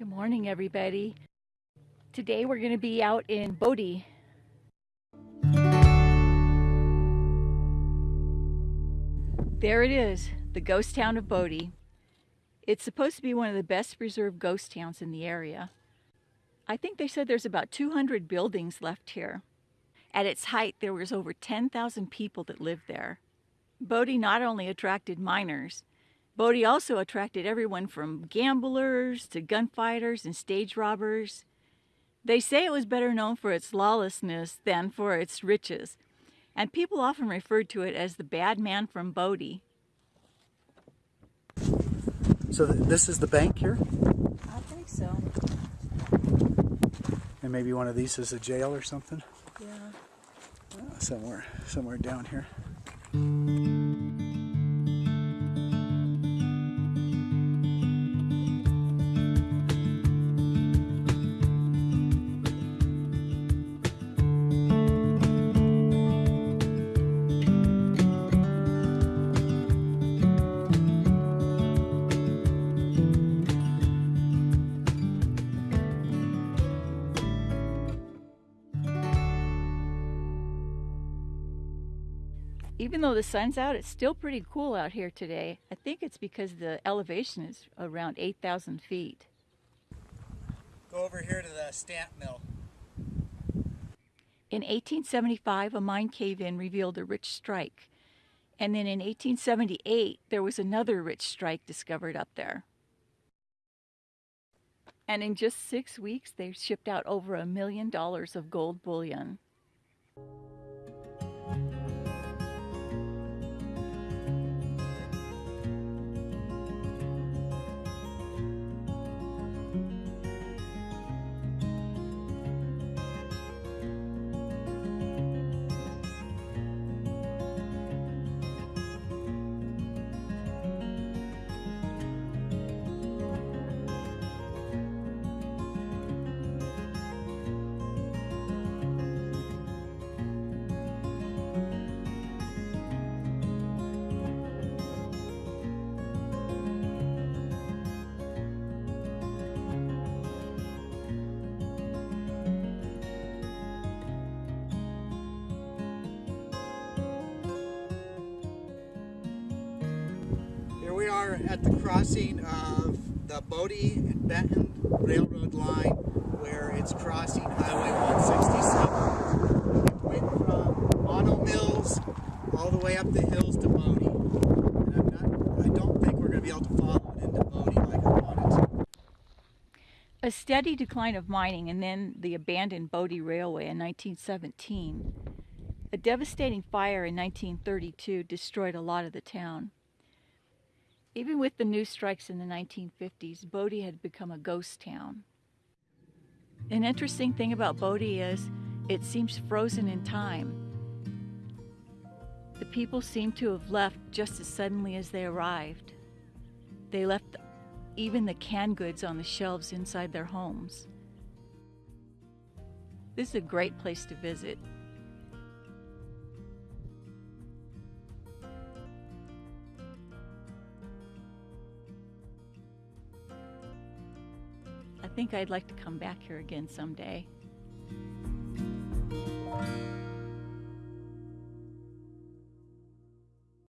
Good morning, everybody. Today we're going to be out in Bodie. There it is, the ghost town of Bodie. It's supposed to be one of the best preserved ghost towns in the area. I think they said there's about 200 buildings left here. At its height, there was over 10,000 people that lived there. Bodie not only attracted miners, Bodie also attracted everyone from gamblers to gunfighters and stage robbers. They say it was better known for its lawlessness than for its riches, and people often referred to it as the bad man from Bodie. So th this is the bank here? I think so. And maybe one of these is a jail or something? Yeah. Uh, somewhere, somewhere down here. Even though the sun's out, it's still pretty cool out here today. I think it's because the elevation is around 8,000 feet. Go over here to the stamp mill. In 1875, a mine cave-in revealed a rich strike. And then in 1878, there was another rich strike discovered up there. And in just six weeks, they shipped out over a million dollars of gold bullion. We are at the crossing of the Bodie and Benton Railroad line where it's crossing Highway 167. It went from Mono Mills all the way up the hills to Bodie. Not, I don't think we're going to be able to follow it into Bodie like I wanted to. A steady decline of mining and then the abandoned Bodie Railway in 1917. A devastating fire in 1932 destroyed a lot of the town. Even with the new strikes in the 1950s, Bodie had become a ghost town. An interesting thing about Bodie is it seems frozen in time. The people seem to have left just as suddenly as they arrived. They left even the canned goods on the shelves inside their homes. This is a great place to visit. I think I'd like to come back here again someday.